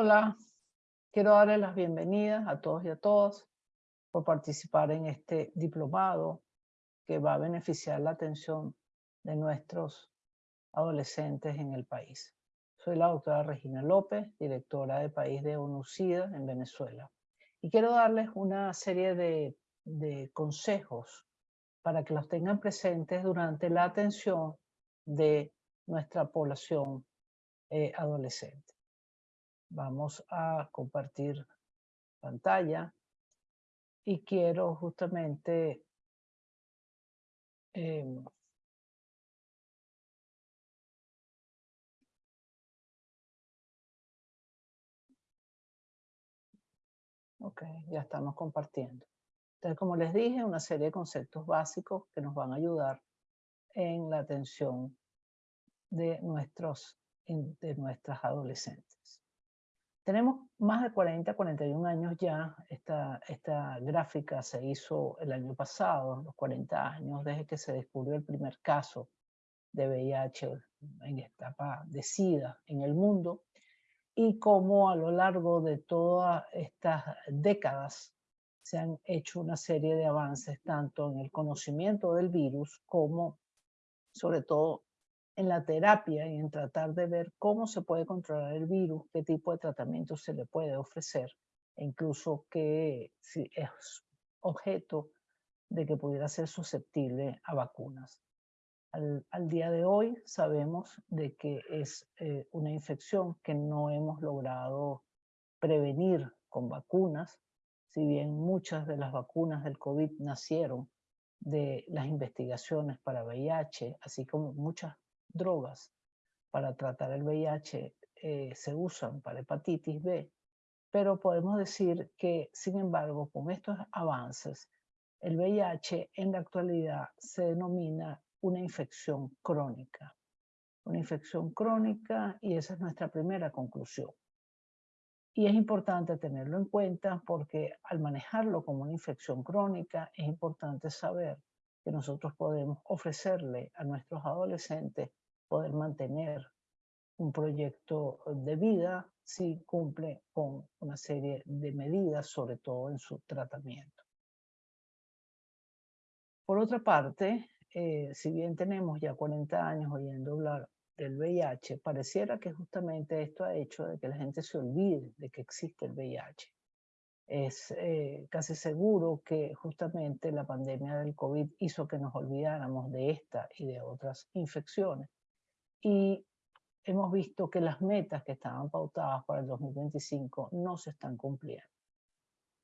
Hola, quiero darles las bienvenidas a todos y a todas por participar en este diplomado que va a beneficiar la atención de nuestros adolescentes en el país. Soy la doctora Regina López, directora de País de ONUCIDA en Venezuela. Y quiero darles una serie de, consejos para que los tengan presentes durante la atención de nuestra población eh, adolescente. Vamos a compartir pantalla y quiero justamente em, Ok, ya estamos compartiendo. Entonces, como les dije, una serie de conceptos básicos que nos van a ayudar en la atención de, nuestros, de nuestras adolescentes. Tenemos más de 40, 41 años ya. Esta, esta gráfica se hizo el año pasado, los 40 años, desde que se descubrió el primer caso de VIH en etapa de SIDA en el mundo y cómo a lo largo de todas estas décadas se han hecho una serie de avances tanto en el conocimiento del virus como sobre todo en la terapia y en tratar de ver cómo se puede controlar el virus, qué tipo de tratamiento se le puede ofrecer, e incluso que si es objeto de que pudiera ser susceptible a vacunas. Al, día de hoy sabemos de que es eh, una infección que no hemos logrado prevenir con vacunas, si bien muchas de las vacunas del COVID nacieron de las investigaciones para VIH, así como muchas drogas para tratar el VIH eh, se usan para hepatitis B, pero podemos decir que, sin embargo, con estos avances, el VIH en la actualidad se denomina una infección crónica. Una infección crónica y esa es nuestra primera conclusión. Y es importante tenerlo en cuenta porque al manejarlo como una infección crónica es importante saber que nosotros podemos ofrecerle a nuestros adolescentes poder mantener un proyecto de vida si cumple con una serie de medidas, sobre todo en su tratamiento. Por otra parte, eh, si bien tenemos ya 40 años oyendo hablar del VIH, pareciera que justamente esto ha hecho de que la gente se olvide de que existe el VIH es eh, casi seguro que justamente la pandemia del COVID hizo que nos olvidáramos de esta y de otras infecciones. Y hemos visto que las metas que estaban pautadas para el 2025 no se están cumpliendo,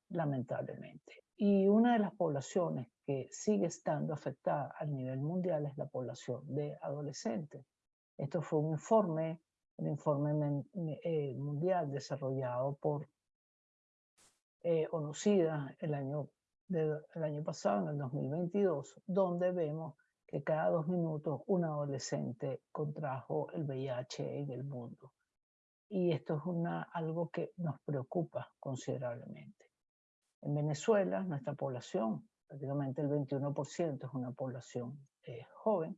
lamentablemente. Y una de las poblaciones que sigue estando afectada a nivel mundial es la población de adolescentes. Esto fue un informe, el informe eh, mundial desarrollado por eh, conocida el año, el año pasado, en el 2022, donde vemos que cada dos minutos un adolescente contrajo el VIH en el mundo. Y esto es una, algo que nos preocupa considerablemente. En Venezuela, nuestra población, prácticamente el 21% es una población eh, joven.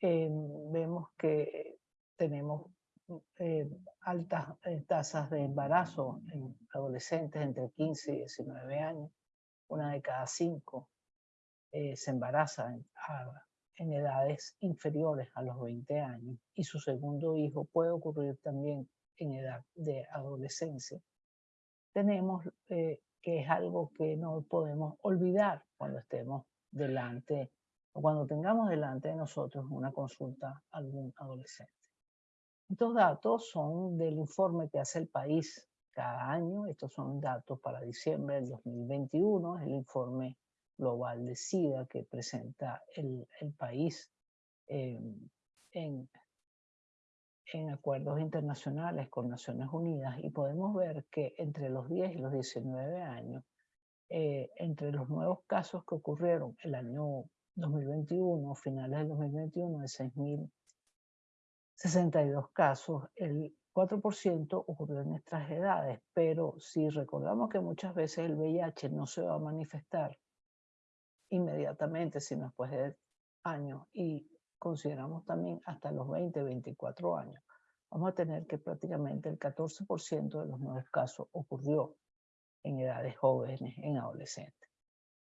Eh, vemos que tenemos eh, altas eh, tasas de embarazo en adolescentes entre 15 y 19 años. Una de cada cinco eh, se embaraza en, edades inferiores a los 20 años y su segundo hijo puede ocurrir también en edad de adolescencia. Tenemos que es algo que no podemos olvidar cuando estemos delante o cuando tengamos delante de nosotros una consulta a algún adolescente. Estos datos son del informe que hace el país cada año. Estos son datos para diciembre del 2021. Es el informe global de SIDA que presenta el, país en, en acuerdos internacionales con Naciones Unidas y podemos ver que entre los 10 y los 19 años, eh, entre los nuevos casos que ocurrieron el año 2021, finales del 2021, de 6.000 62 casos, el 4% ocurrió en nuestras edades, pero si recordamos que muchas veces el VIH no se va a manifestar inmediatamente, sino después de años, y consideramos también hasta los 20, 24 años, vamos a tener que prácticamente el 14% de los nuevos casos ocurrió en edades jóvenes, en adolescentes.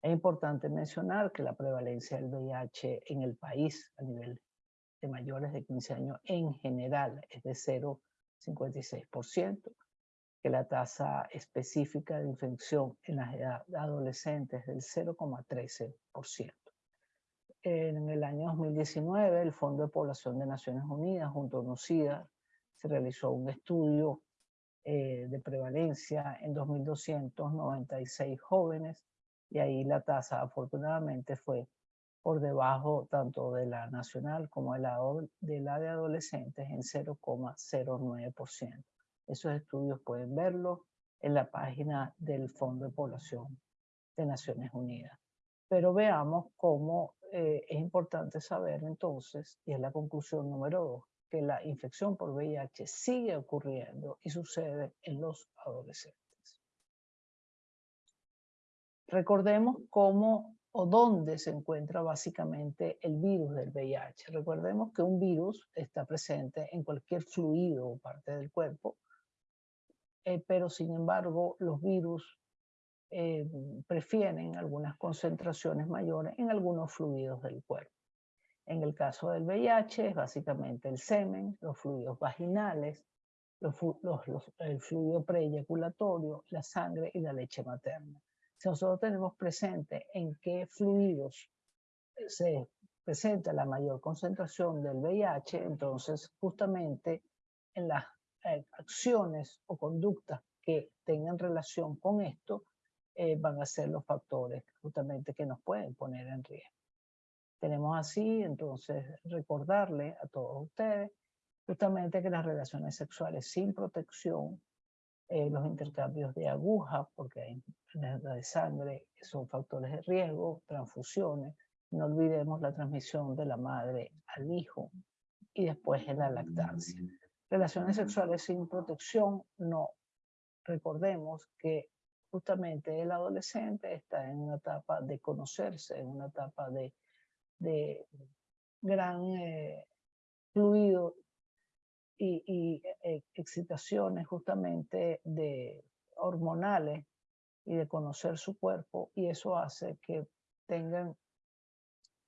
Es importante mencionar que la prevalencia del VIH en el país a nivel de mayores de 15 años en general es de 0,56%, que la tasa específica de infección en las edades adolescentes es del 0,13%. En el año 2019, el Fondo de Población de Naciones Unidas junto a UNOCIDA se realizó un estudio eh, de prevalencia en 2.296 jóvenes y ahí la tasa afortunadamente fue por debajo tanto de la nacional como de la de, la de adolescentes en 0,09%. Esos estudios pueden verlos en la página del Fondo de Población de Naciones Unidas. Pero veamos cómo eh, es importante saber entonces, y es la conclusión número dos, que la infección por VIH sigue ocurriendo y sucede en los adolescentes. Recordemos cómo o dónde se encuentra básicamente el virus del VIH. Recordemos que un virus está presente en cualquier fluido o parte del cuerpo, eh, pero sin embargo los virus eh, prefieren algunas concentraciones mayores en algunos fluidos del cuerpo. En el caso del VIH es básicamente el semen, los fluidos vaginales, los, el fluido preeyaculatorio, la sangre y la leche materna. Si nosotros tenemos presente en qué fluidos eh, se presenta la mayor concentración del VIH, entonces justamente en las eh, acciones o conductas que tengan relación con esto eh, van a ser los factores justamente que nos pueden poner en riesgo. Tenemos así, entonces, recordarle a todos ustedes justamente que las relaciones sexuales sin protección, eh, los intercambios de agujas, porque hay de sangre, son factores de riesgo, transfusiones, no olvidemos la transmisión de la madre al hijo y después en la lactancia. Relaciones sexuales sin protección, no. Recordemos que justamente el adolescente está en una etapa de conocerse, en una etapa de de gran eh, fluido y, eh, excitaciones justamente de hormonales y de conocer su cuerpo y eso hace que tengan,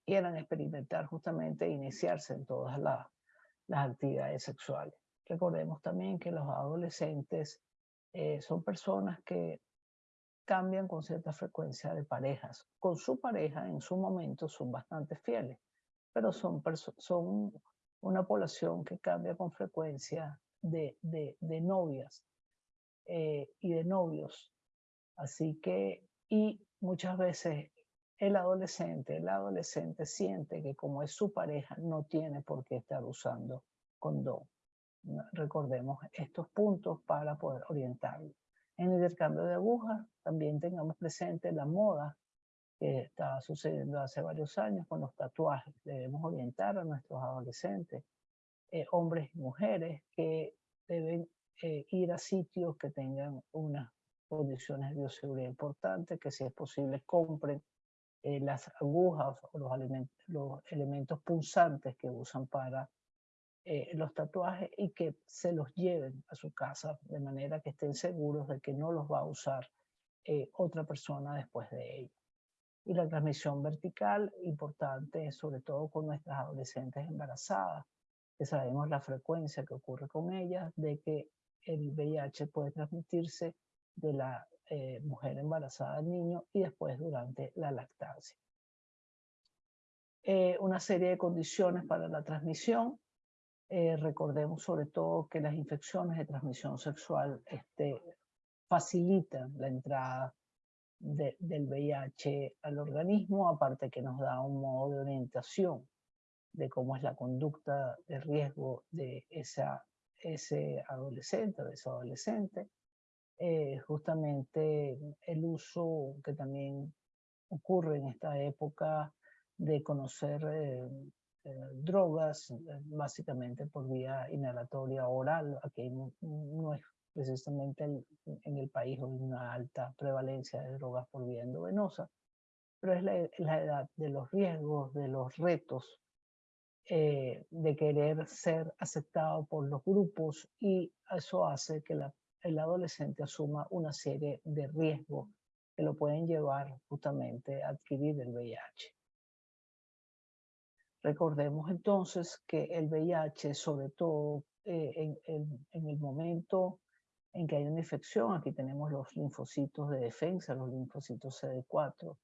quieran experimentar justamente e iniciarse en todas las actividades sexuales. Recordemos también que los adolescentes eh, son personas que cambian con cierta frecuencia de parejas. Con su pareja en su momento son bastante fieles, pero son, son una población que cambia con frecuencia de, de, novias eh, y de novios. Así que, y muchas veces el adolescente, el adolescente siente que como es su pareja, no tiene por qué estar usando condón. Recordemos estos puntos para poder orientarlo. En el intercambio de agujas también tengamos presente la moda que estaba sucediendo hace varios años con los tatuajes. Debemos orientar a nuestros adolescentes, eh, hombres y mujeres, que deben eh, ir a sitios que tengan unas condiciones de bioseguridad importantes, que si es posible compren eh, las agujas o los, los elementos punzantes que usan para eh, los tatuajes y que se los lleven a su casa de manera que estén seguros de que no los va a usar eh, otra persona después de ellos. Y la transmisión vertical, importante sobre todo con nuestras adolescentes embarazadas, que sabemos la frecuencia que ocurre con ellas de que el VIH puede transmitirse de la eh, mujer embarazada al niño y después durante la lactancia. una serie de condiciones para la transmisión, eh, recordemos sobre todo que las infecciones de transmisión sexual este, facilitan la entrada del VIH al organismo, aparte que nos da un modo de orientación de cómo es la conducta de riesgo de esa, ese adolescente de ese adolescente. Eh, justamente el uso que también ocurre en esta época de conocer eh, drogas, eh, básicamente por vía inhalatoria oral. Aquí no, es precisamente en el país una alta prevalencia de drogas por vía endovenosa, pero es la, edad de los riesgos, de los retos eh, de querer ser aceptado por los grupos y eso hace que el adolescente asuma una serie de riesgos que lo pueden llevar justamente a adquirir el VIH. Recordemos entonces que el VIH, sobre todo eh, en, el momento en que hay una infección, aquí tenemos los linfocitos de defensa, los linfocitos CD4,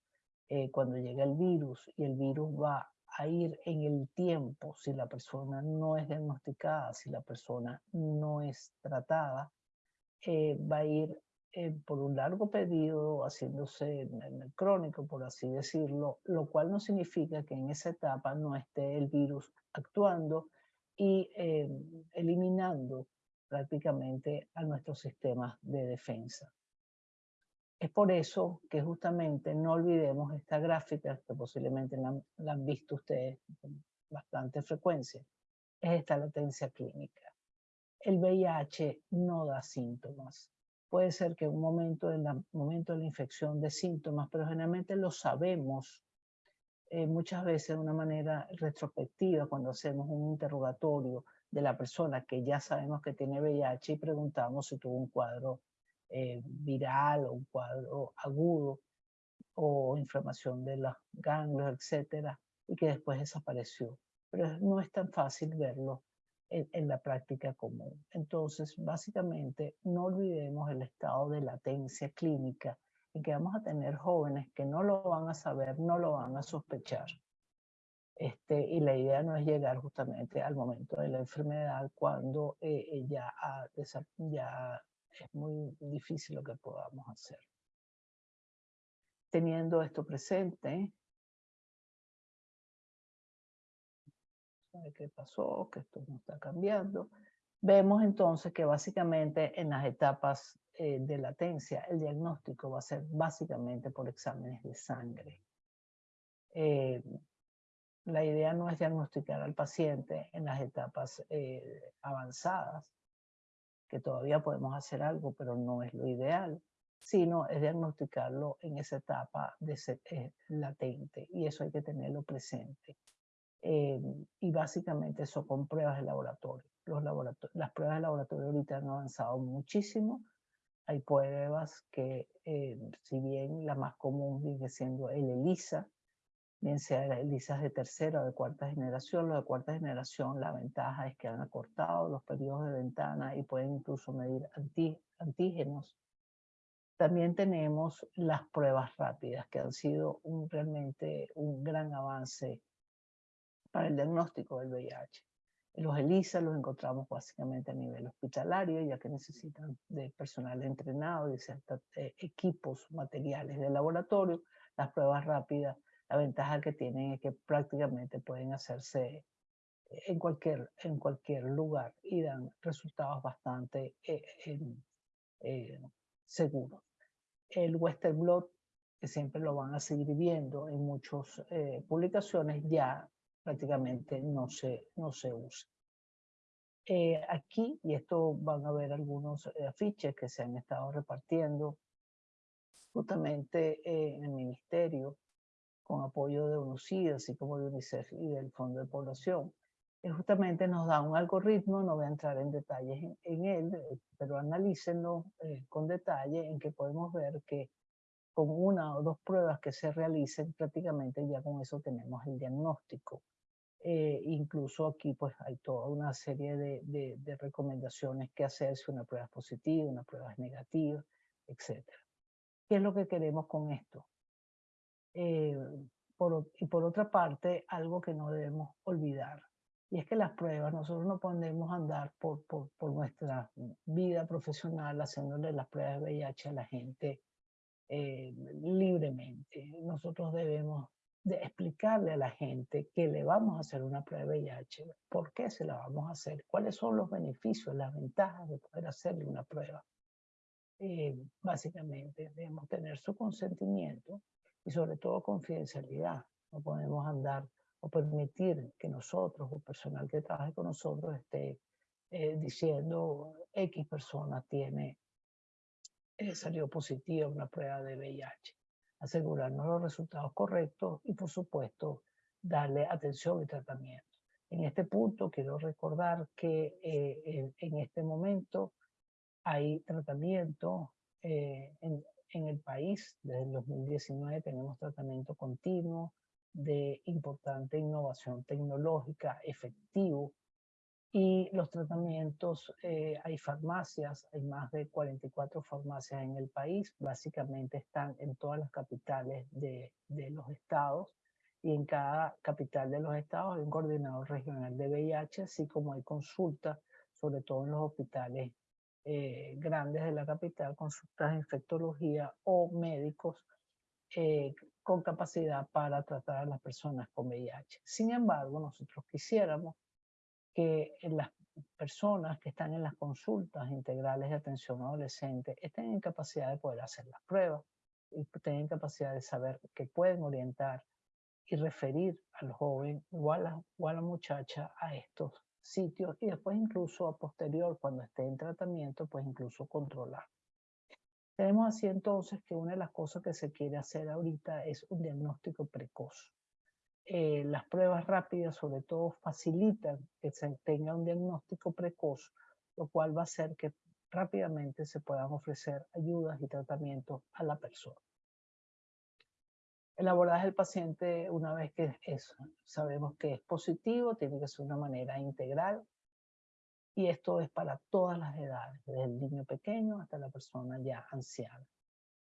eh, cuando llega el virus y el virus va a ir en el tiempo, si la persona no es diagnosticada, si la persona no es tratada, eh, va a ir eh, por un largo periodo haciéndose en el crónico, por así decirlo, lo cual no significa que en esa etapa no esté el virus actuando y eh, eliminando prácticamente a nuestros sistemas de defensa. Es por eso que justamente no olvidemos esta gráfica, que posiblemente la, la han visto ustedes con bastante frecuencia, es esta latencia clínica. El VIH no da síntomas puede ser que un momento, en momento de la infección de síntomas, pero generalmente lo sabemos eh, muchas veces de una manera retrospectiva cuando hacemos un interrogatorio de la persona que ya sabemos que tiene VIH y preguntamos si tuvo un cuadro eh, viral o un cuadro agudo o inflamación de los ganglios, etcétera, y que después desapareció. Pero no es tan fácil verlo en, la práctica común. Entonces, básicamente, no olvidemos el estado de latencia clínica en que vamos a tener jóvenes que no lo van a saber, no lo van a sospechar. Este, y la idea no es llegar justamente al momento de la enfermedad cuando eh, ya es muy difícil lo que podamos hacer. Teniendo esto presente, qué pasó, que esto no está cambiando. Vemos entonces que básicamente en las etapas eh, de latencia el diagnóstico va a ser básicamente por exámenes de sangre. Eh, la idea no es diagnosticar al paciente en las etapas eh, avanzadas, que todavía podemos hacer algo, pero no es lo ideal, sino es diagnosticarlo en esa etapa de latente y eso hay que tenerlo presente. Eh, y básicamente eso con pruebas de laboratorio. Los las pruebas de laboratorio ahorita han avanzado muchísimo. Hay pruebas que, eh, si bien la más común sigue siendo el ELISA, bien sea el ELISA de tercera o de cuarta generación, los de cuarta generación, la ventaja es que han acortado los periodos de ventana y pueden incluso medir antígenos. También tenemos las pruebas rápidas, que han sido un, realmente un gran avance para el diagnóstico del VIH. Los ELISA los encontramos básicamente a nivel hospitalario, ya que necesitan de personal entrenado de ciertos eh, equipos materiales de laboratorio. Las pruebas rápidas, la ventaja que tienen es que prácticamente pueden hacerse en cualquier, en cualquier lugar y dan resultados bastante eh, eh, seguros. El Western Blot, que siempre lo van a seguir viendo en muchas publicaciones, ya prácticamente no se, no se usa. Eh, aquí, y esto van a ver algunos eh, afiches que se han estado repartiendo justamente eh, en el ministerio con apoyo de UNICEF, así como de UNICEF y del Fondo de Población. que justamente nos da un algoritmo, no voy a entrar en detalles en, en él, pero analícenlo con detalle en que podemos ver que con una o dos pruebas que se realicen, prácticamente ya con eso tenemos el diagnóstico. Eh, incluso aquí pues hay toda una serie de, de, recomendaciones que hacer si una prueba es positiva, una prueba es negativa, etc. ¿Qué es lo que queremos con esto? Eh, y por otra parte, algo que no debemos olvidar, y es que las pruebas, nosotros no podemos andar por, por, por nuestra vida profesional haciéndole las pruebas de VIH a la gente eh, libremente. Nosotros debemos de explicarle a la gente que le vamos a hacer una prueba de VIH, por qué se la vamos a hacer, cuáles son los beneficios, las ventajas de poder hacerle una prueba. Eh, básicamente, debemos tener su consentimiento y sobre todo confidencialidad. No podemos andar o permitir que nosotros o personal que trabaje con nosotros esté eh, diciendo X persona tiene, eh, salió positiva una prueba de VIH asegurarnos los resultados correctos y por supuesto darle atención y tratamiento. En este punto quiero recordar que eh, en este momento hay tratamiento eh, en, en el país. Desde el 2019 tenemos tratamiento continuo de importante innovación tecnológica, efectivo, y los tratamientos, eh, hay farmacias, hay más de 44 farmacias en el país, básicamente están en todas las capitales de, de los estados y en cada capital de los estados hay un coordinador regional de VIH, así como hay consultas, sobre todo en los hospitales eh, grandes de la capital, consultas de infectología o médicos eh, con capacidad para tratar a las personas con VIH. Sin embargo, nosotros quisiéramos que las personas que están en las consultas integrales de atención adolescente estén en capacidad de poder hacer las pruebas y tengan capacidad de saber que pueden orientar y referir al joven o a la, o a la muchacha a estos sitios y después incluso a posterior, cuando esté en tratamiento, pues incluso controlar. Tenemos así entonces que una de las cosas que se quiere hacer ahorita es un diagnóstico precoz. Eh, las pruebas rápidas sobre todo facilitan que se tenga un diagnóstico precoz, lo cual va a hacer que rápidamente se puedan ofrecer ayudas y tratamientos a la persona. El abordaje del paciente, una vez que es, sabemos que es positivo, tiene que ser de una manera integral. Y esto es para todas las edades, desde el niño pequeño hasta la persona ya anciana,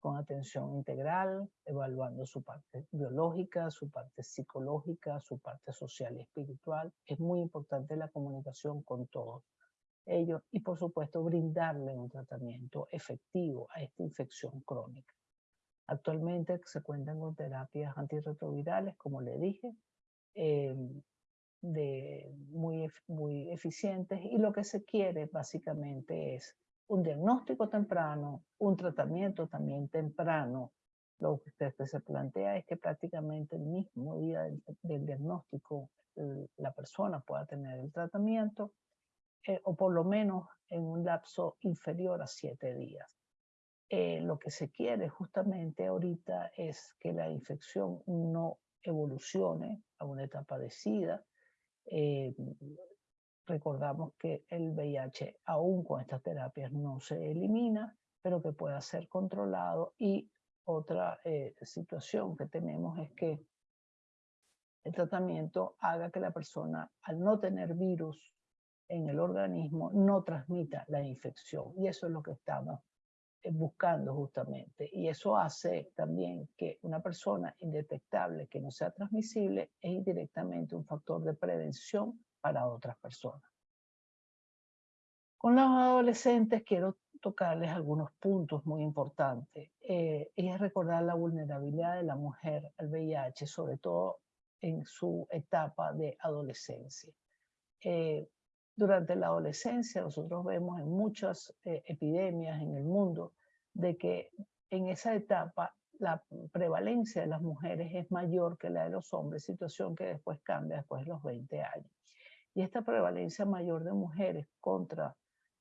con atención integral, evaluando su parte biológica, su parte psicológica, su parte social y espiritual. Es muy importante la comunicación con todos ellos y, por supuesto, brindarle un tratamiento efectivo a esta infección crónica. Actualmente se cuentan con terapias antirretrovirales, como le dije, eh, de muy, muy eficientes y lo que se quiere básicamente es un diagnóstico temprano, un tratamiento también temprano. Lo que se plantea es que prácticamente el mismo día del, diagnóstico la persona pueda tener el tratamiento eh, o por lo menos en un lapso inferior a siete días. Eh, lo que se quiere justamente ahorita es que la infección no evolucione a una etapa de SIDA. Eh, recordamos que el VIH aún con estas terapias no se elimina, pero que pueda ser controlado. Y otra eh, situación que tenemos es que el tratamiento haga que la persona, al no tener virus en el organismo, no transmita la infección. Y eso es lo que estamos eh, buscando justamente. Y eso hace también que una persona indetectable que no sea transmisible es indirectamente un factor de prevención para otras personas. Con los adolescentes quiero tocarles algunos puntos muy importantes. Eh, y es recordar la vulnerabilidad de la mujer al VIH, sobre todo en su etapa de adolescencia. Eh, durante la adolescencia nosotros vemos en muchas eh, epidemias en el mundo de que en esa etapa la prevalencia de las mujeres es mayor que la de los hombres, situación que después cambia después de los 20 años. Y esta prevalencia mayor de mujeres contra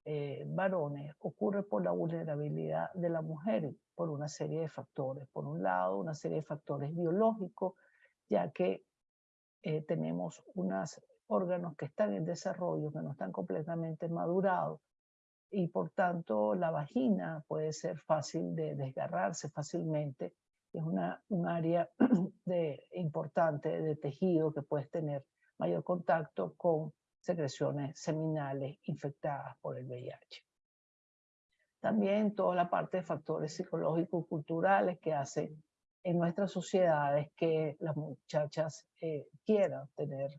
eh, varones ocurre por la vulnerabilidad de la mujer, por una serie de factores. Por un lado, una serie de factores biológicos, ya que eh, tenemos unos órganos que están en desarrollo, que no están completamente madurados, y por tanto la vagina puede ser fácil de desgarrarse fácilmente. Es una, un área de, importante de tejido que puedes tener mayor contacto con secreciones seminales infectadas por el VIH. También toda la parte de factores psicológicos culturales que hacen en nuestras sociedades que las muchachas eh, quieran tener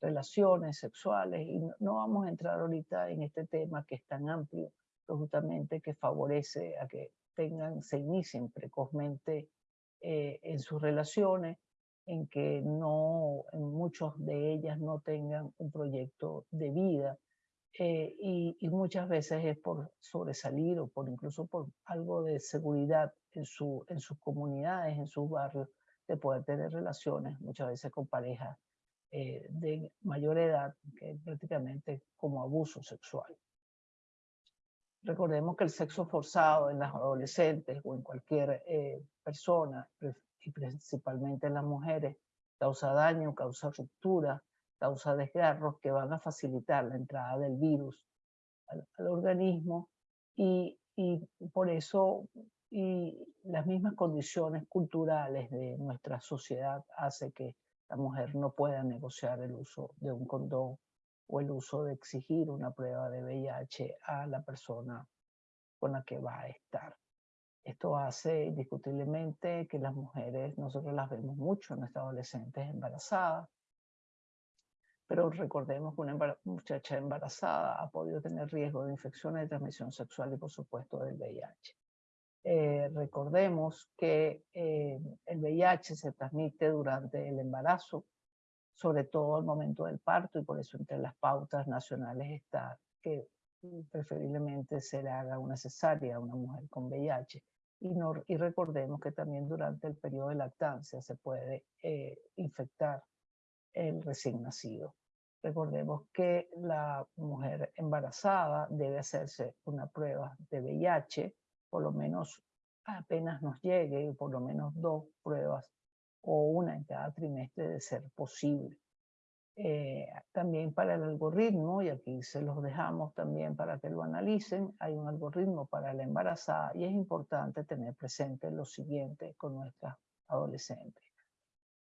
relaciones sexuales y no, vamos a entrar ahorita en este tema que es tan amplio, pero justamente que favorece a que tengan, se inicien precozmente eh, en sus relaciones, en que no, en muchos de ellas no tengan un proyecto de vida eh, y, muchas veces es por sobresalir o por incluso por algo de seguridad en, su, en sus comunidades, en sus barrios, de poder tener relaciones muchas veces con parejas eh, de mayor edad, que prácticamente como abuso sexual. Recordemos que el sexo forzado en las adolescentes o en cualquier eh, persona, y principalmente en las mujeres, causa daño, causa ruptura, causa desgarros que van a facilitar la entrada del virus al, organismo y, y, por eso y las mismas condiciones culturales de nuestra sociedad hace que la mujer no pueda negociar el uso de un condón o el uso de exigir una prueba de VIH a la persona con la que va a estar. Esto hace indiscutiblemente que las mujeres, nosotros las vemos mucho, nuestras adolescentes embarazadas, pero recordemos que una muchacha embarazada ha podido tener riesgo de infecciones de transmisión sexual y por supuesto del VIH. Eh, recordemos que eh, el VIH se transmite durante el embarazo, sobre todo al momento del parto, y por eso entre las pautas nacionales está que preferiblemente se le haga una cesárea a una mujer con VIH. Y, recordemos que también durante el periodo de lactancia se puede eh, infectar el recién nacido. Recordemos que la mujer embarazada debe hacerse una prueba de VIH por lo menos apenas nos llegue, por lo menos dos pruebas o una en cada trimestre de ser posible. Eh, también para el algoritmo, y aquí se los dejamos también para que lo analicen, hay un algoritmo para la embarazada y es importante tener presente lo siguiente con nuestras adolescentes.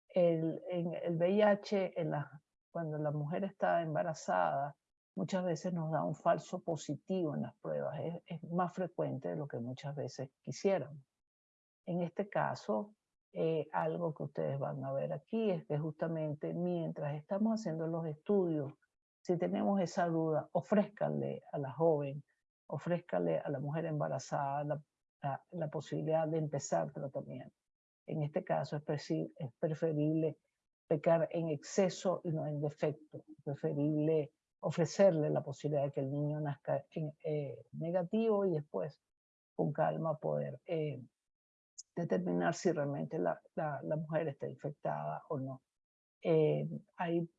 El, en el VIH, en la, cuando la mujer está embarazada, muchas veces nos da un falso positivo en las pruebas. Es, más frecuente de lo que muchas veces quisieran. En este caso, eh, algo que ustedes van a ver aquí es que justamente mientras estamos haciendo los estudios, si tenemos esa duda, ofrézcanle a la joven, ofrézcanle a la mujer embarazada la, posibilidad de empezar tratamiento. En este caso es, preferible pecar en exceso y no en defecto. Preferible ofrecerle la posibilidad de que el niño nazca eh, negativo y después con calma poder eh, determinar si realmente la, la, mujer está infectada o no. Eh, hay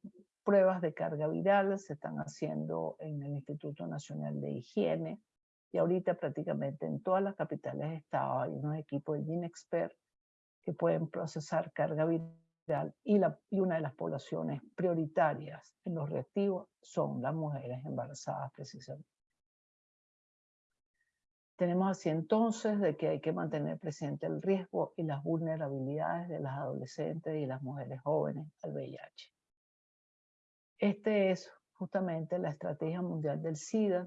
pruebas de carga viral, se están haciendo en el Instituto Nacional de Higiene y ahorita prácticamente en todas las capitales de estado hay unos equipos de GeneXpert que pueden procesar carga viral y, la, y una de las poblaciones prioritarias en los reactivos son las mujeres embarazadas precisamente. Tenemos así entonces de que hay que mantener presente el riesgo y las vulnerabilidades de las adolescentes y las mujeres jóvenes al VIH. Este es justamente la Estrategia Mundial del SIDA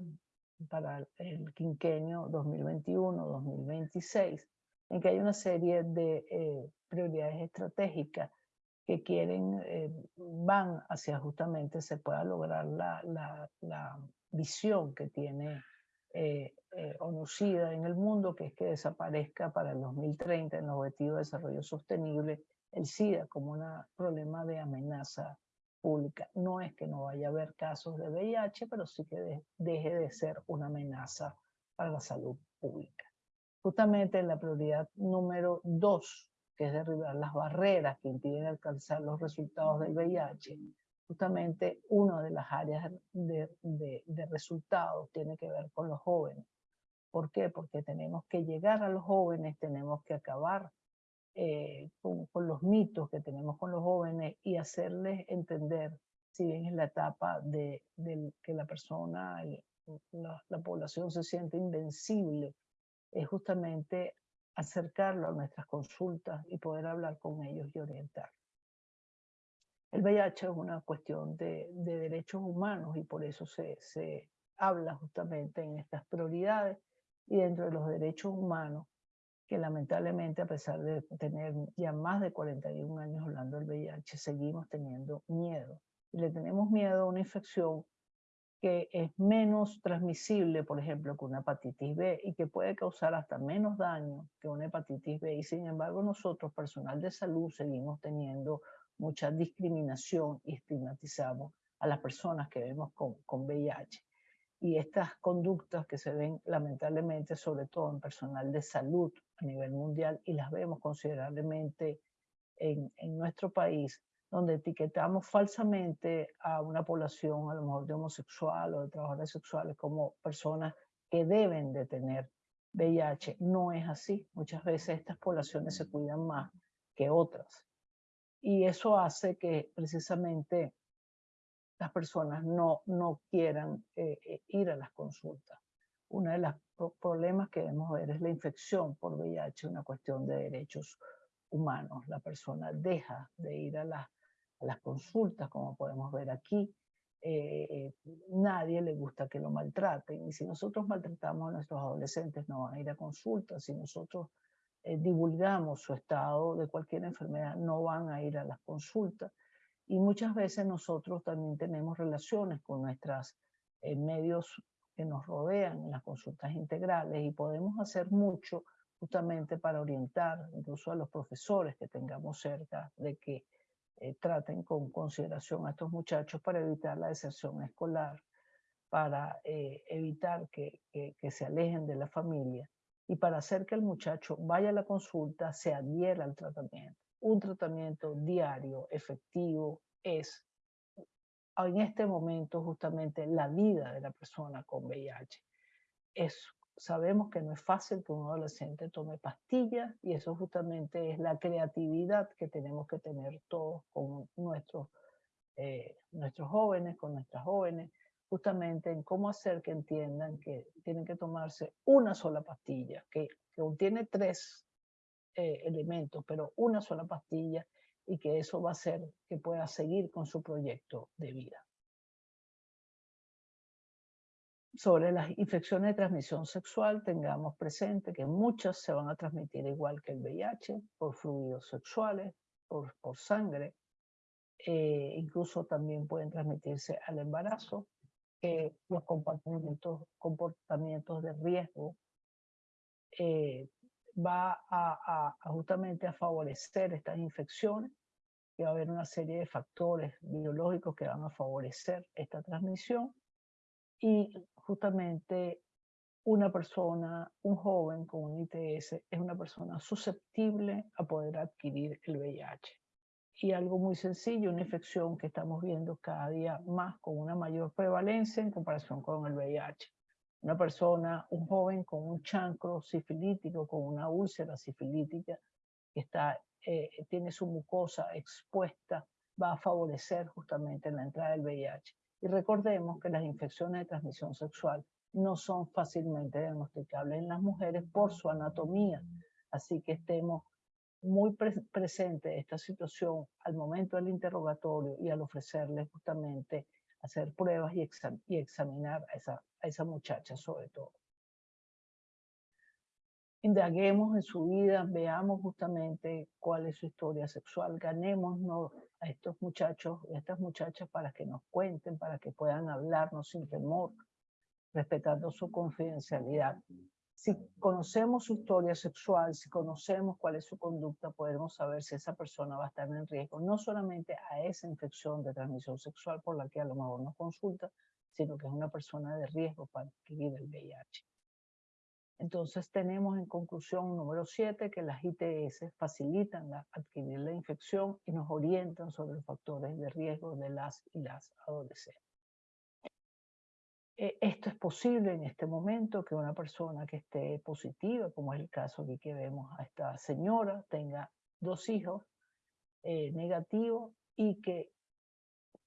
para el quinquenio 2021-2026, en que hay una serie de eh, prioridades estratégicas que quieren, eh, van hacia justamente se pueda lograr la, la, la visión que tiene eh, eh ONUCIDA en el mundo, que es que desaparezca para el 2030 en el Objetivo de Desarrollo Sostenible el SIDA como un problema de amenaza pública. No es que no vaya a haber casos de VIH, pero sí que deje de ser una amenaza para la salud pública. Justamente en la prioridad número dos que es derribar las barreras que impiden alcanzar los resultados del VIH, justamente una de las áreas de, resultados tiene que ver con los jóvenes. ¿Por qué? Porque tenemos que llegar a los jóvenes, tenemos que acabar eh, con, los mitos que tenemos con los jóvenes y hacerles entender, si bien es la etapa de, de que la persona, la, la, población se siente invencible, es justamente acercarlo a nuestras consultas y poder hablar con ellos y orientar. El VIH es una cuestión de, derechos humanos y por eso se, habla justamente en estas prioridades y dentro de los derechos humanos que lamentablemente a pesar de tener ya más de 41 años hablando del VIH, seguimos teniendo miedo. Y le tenemos miedo a una infección que es menos transmisible, por ejemplo, que una hepatitis B y que puede causar hasta menos daño que una hepatitis B. Y sin embargo, nosotros, personal de salud, seguimos teniendo mucha discriminación y estigmatizamos a las personas que vemos con, con VIH. Y estas conductas que se ven lamentablemente, sobre todo en personal de salud a nivel mundial, y las vemos considerablemente en, en nuestro país, donde etiquetamos falsamente a una población, a lo mejor de homosexual o de trabajadores sexuales, como personas que deben de tener VIH. No es así. Muchas veces estas poblaciones se cuidan más que otras. Y eso hace que precisamente las personas no, no quieran eh, eh, ir a las consultas. Uno de los problemas que debemos ver es la infección por VIH, una cuestión de derechos humanos. La persona deja de ir a, a las consultas, como podemos ver aquí. Eh, nadie le gusta que lo maltraten. Y si nosotros maltratamos a nuestros adolescentes, no van a ir a consultas. Si nosotros divulgamos su estado de cualquier enfermedad, no van a ir a las consultas. Y muchas veces nosotros también tenemos relaciones con nuestros eh, medios que nos rodean en las consultas integrales y podemos hacer mucho justamente para orientar incluso a los profesores que tengamos cerca de que eh, traten con consideración a estos muchachos para evitar la deserción escolar, para eh, evitar que, que, se alejen de la familia y para hacer que el muchacho vaya a la consulta, se adhiera al tratamiento un tratamiento diario, efectivo, es en este momento justamente la vida de la persona con VIH. Es, sabemos que no es fácil que un adolescente tome pastillas y eso justamente es la creatividad que tenemos que tener todos con nuestros, eh, nuestros jóvenes, con nuestras jóvenes, justamente en cómo hacer que entiendan que tienen que tomarse una sola pastilla, que, que contiene tres eh, elementos, pero una sola pastilla y que eso va a hacer que pueda seguir con su proyecto de vida. Sobre las infecciones de transmisión sexual, tengamos presente que muchas se van a transmitir igual que el VIH, por fluidos sexuales, por, por sangre, eh, incluso también pueden transmitirse al embarazo, eh, los comportamientos, comportamientos de riesgo eh, va a, justamente a favorecer estas infecciones, y va a haber una serie de factores biológicos que van a favorecer esta transmisión y justamente una persona, un joven con un ITS es una persona susceptible a poder adquirir el VIH. Y algo muy sencillo, una infección que estamos viendo cada día más con una mayor prevalencia en comparación con el VIH una persona, un joven con un chancro sifilítico, con una úlcera sifilítica, que está, eh, tiene su mucosa expuesta, va a favorecer justamente la entrada del VIH. Y recordemos que las infecciones de transmisión sexual no son fácilmente diagnosticables en las mujeres por su anatomía. Así que estemos muy presentes esta situación al momento del interrogatorio y al ofrecerles justamente hacer pruebas y, y examinar a esa, a esa muchacha sobre todo. Indaguemos en su vida, veamos justamente cuál es su historia sexual, ganémonos a estos muchachos y a estas muchachas para que nos cuenten, para que puedan hablarnos sin temor, respetando su confidencialidad si conocemos su historia sexual, si conocemos cuál es su conducta, podemos saber si esa persona va a estar en riesgo, no solamente a esa infección de transmisión sexual por la que a lo mejor nos consulta, sino que es una persona de riesgo para adquirir el VIH. Entonces tenemos en conclusión número 7 que las ITS facilitan la, adquirir la infección y nos orientan sobre los factores de riesgo de las y las adolescentes. Eh, esto es posible en este momento que una persona que esté positiva, como es el caso aquí que vemos a esta señora, tenga dos hijos eh, negativos y que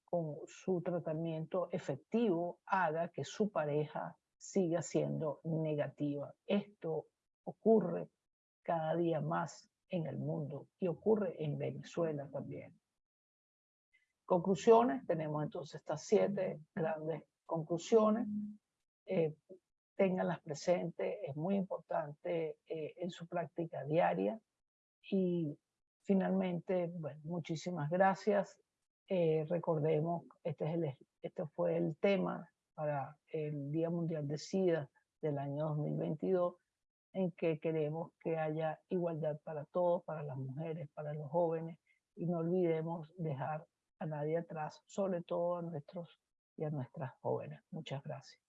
con su tratamiento efectivo haga que su pareja siga siendo negativa. Esto ocurre cada día más en el mundo y ocurre en Venezuela también. Conclusiones, tenemos entonces estas siete grandes conclusiones, eh, tenganlas presentes, es muy importante eh, en su práctica diaria. Y finalmente, bueno, muchísimas gracias. Eh, recordemos, este, es el, este fue el tema para el Día Mundial de SIDA del año 2022, en que queremos que haya igualdad para todos, para las mujeres, para los jóvenes, y no olvidemos dejar a nadie atrás, sobre todo a nuestros y a nuestras jóvenes. Muchas gracias.